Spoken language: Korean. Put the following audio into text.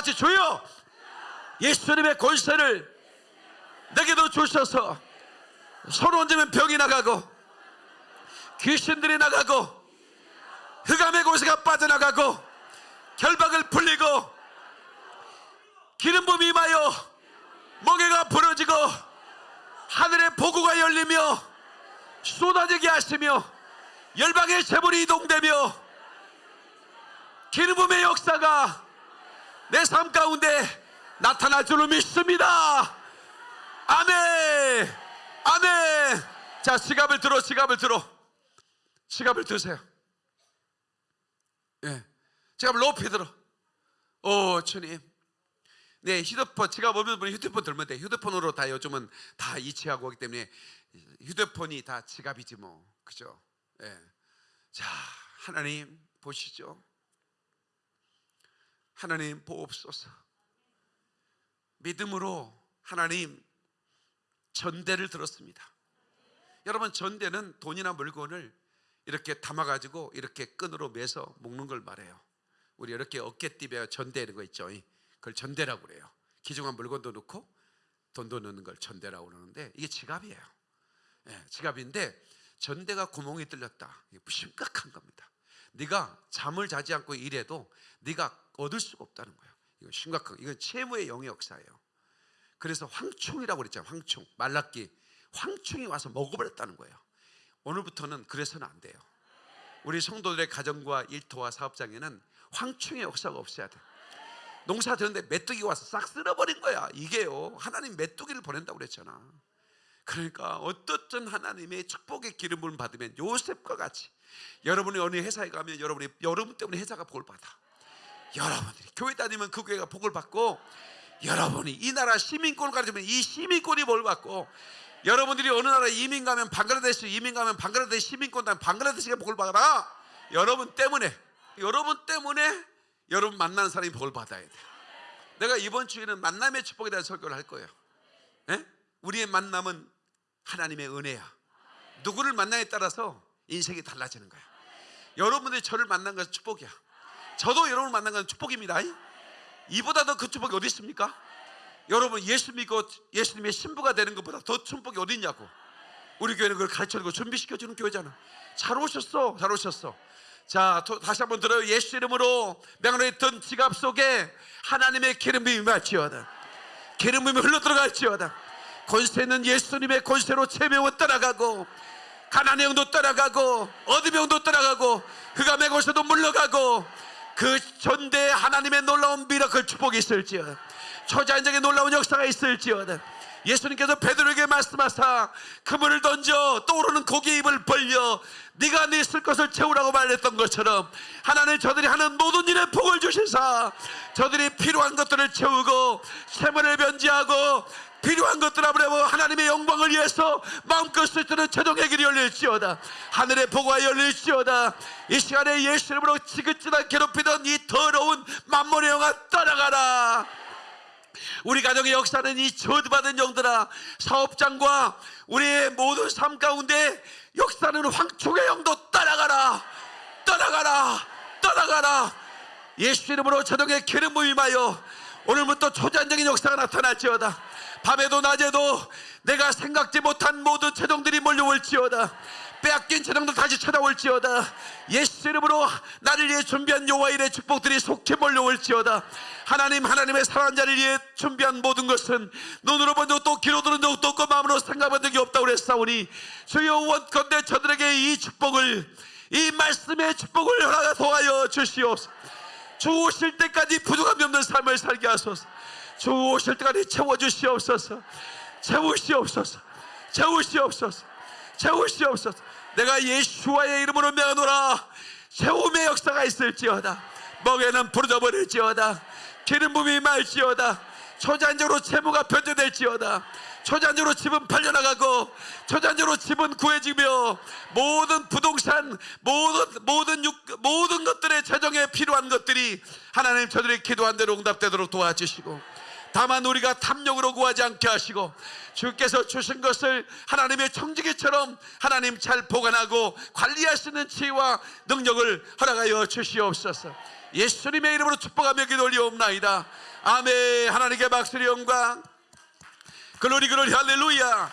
같이 주여 예수님의 권세를 내게도 주셔서 손 얹으면 병이 나가고 귀신들이 나가고 흑암의 곳에가 빠져나가고 결박을 풀리고 기름 부음이 임하여 멍에가 부러지고 하늘의 보고가 열리며 쏟아지게 하시며 열방의 재물이 이동되며 기름 부음의 역사가 내 삶 가운데 나타날 줄로 믿습니다. 아멘. 아멘. 자 지갑을 들어 지갑을 들어. 지갑을 드세요. 예. 지갑을 높이 들어. 오 주님. 네 휴대폰 지갑 없는 분이 휴대폰 들면 돼. 휴대폰으로 다 요즘은 다 이체하고 오기 때문에 휴대폰이 다 지갑이지 뭐. 그죠? 예. 자 하나님 보시죠 하나님 보옵소서. 믿음으로 하나님 전대를 들었습니다. 여러분 전대는 돈이나 물건을 이렇게 담아가지고 이렇게 끈으로 매서 묶는 걸 말해요. 우리 이렇게 어깨띠에 전대 이런 거 있죠? 그걸 전대라고 그래요. 귀중한 물건도 넣고 돈도 넣는 걸 전대라고 그러는데 이게 지갑이에요. 예, 지갑인데 전대가 구멍이 뚫렸다. 심각한 겁니다 네가 잠을 자지 않고 일해도 네가 얻을 수가 없다는 거예요. 이거 심각한 이건 채무의 영의 역사예요. 그래서 황충이라고 그랬잖아요 황충. 말랐기 황충이 와서 먹어버렸다는 거예요. 오늘부터는 그래서는 안 돼요. 우리 성도들의 가정과 일터와 사업장에는 황충의 역사가 없어야 돼. 농사 되는데 메뚜기가 와서 싹 쓸어버린 거야. 이게요 하나님 메뚜기를 보낸다고 그랬잖아 그러니까 어떻든 하나님의 축복의 기름을 받으면 요셉과 같이 여러분이 어느 회사에 가면 여러분이 여러분 때문에 회사가 복을 받아. 여러분들이 교회 다니면 그 교회가 복을 받고 여러분이 이 나라 시민권을 가지면 이 시민권이 복을 받고 여러분들이 어느 나라에 이민 가면 방글라데시 이민 가면 방글라데시 시민권 다면 방글라데시가 복을 받아라 여러분 때문에 여러분 때문에 여러분 만나는 사람이 복을 받아야 돼. 내가 이번 주에는 만남의 축복에 대한 설교를 할 거예요. 예? 우리의 만남은 하나님의 은혜야. 누구를 만나에 따라서 인생이 달라지는 거야. 여러분들이 저를 만난 것은 축복이야. 저도 여러분을 만난 것은 축복입니다. 이보다 더 그 축복이 어디 있습니까? 여러분 예수 믿고 예수님의 신부가 되는 것보다 더 축복이 어디 있냐고. 우리 교회는 그걸 가르쳐주고 준비시켜주는 교회잖아. 잘 오셨어 잘 오셨어. 자 또 다시 한번 들어요. 예수 이름으로 명령하노니 지갑 속에 하나님의 기름이 임할지어다. 기름이 흘러 들어갈지어다 권세는 예수님의 권세로 체명은 떠나가고 가난의 영도 떠나가고 어둠의 영도 떠나가고 흑암의 권세도 물러가고 그 전대에 하나님의 놀라운 miracle 축복이 있을지어다. 초자연적인 놀라운 역사가 있을지어다 예수님께서 베드로에게 말씀하사 그물을 던져 떠오르는 고기 입을 벌려 네가 네 쓸 것을 채우라고 말했던 것처럼 하나님 저들이 하는 모든 일에 복을 주시사 저들이 필요한 것들을 채우고 세물을 변지하고 필요한 것들 앞으로 하나님의 영광을 위해서 마음껏 쓸 때는 최종의 길이 열릴지어다. 하늘의 보고가 열릴지어다. 이 시간에 예수 이름으로 지긋지긋 괴롭히던 이 더러운 만몬의 영아 떠나가라 우리 가정의 역사는 이 저주받은 영들아 사업장과 우리의 모든 삶 가운데 역사는 황충의 영도 떠나가라. 떠나가라. 떠나가라. 예수 이름으로 저녁에 기름 부임하여 오늘부터 초자연적인 역사가 나타날지어다. 밤에도 낮에도 내가 생각지 못한 모든 재정들이 몰려올지어다 빼앗긴 재정들 다시 찾아올지어다. 예수 이름으로 나를 위해 준비한 여호와의 축복들이 속히 몰려올지어다. 하나님 하나님의 사랑하는 자를 위해 준비한 모든 것은 눈으로 본 적도 귀로 들은 적도 없고 마음으로 생각한 적이 없다고 그랬사오니 주여 원컨대 저들에게 이 축복을 이 말씀의 축복을 허락하 도하여 주시옵소서. 주 오실 때까지 부족함이 없는 삶을 살게 하소서. 주 오실 때까지 채워주시옵소서. 채우시옵소서. 채우시옵소서. 채우시옵소서 내가 예수와의 이름으로 명하노라. 채움의 역사가 있을지어다. 먹에는 부러져버릴지어다. 기름 부음이 말지어다. 초잔적으로 채무가 변제될지어다. 초잔적으로 집은 팔려나가고 초잔적으로 집은 구해지며 모든 부동산 모든 모든 육, 모든 것들의 재정에 필요한 것들이 하나님 저들의 기도한 대로 응답되도록 도와주시고 다만 우리가 탐욕으로 구하지 않게 하시고 주께서 주신 것을 하나님의 청지기처럼 하나님 잘 보관하고 관리할 수 있는 지혜와 능력을 허락하여 주시옵소서. 예수님의 이름으로 축복하며 기도 올리옵나이다. 아멘. 하나님께 박수리 영광. 글로리 글로리 할렐루야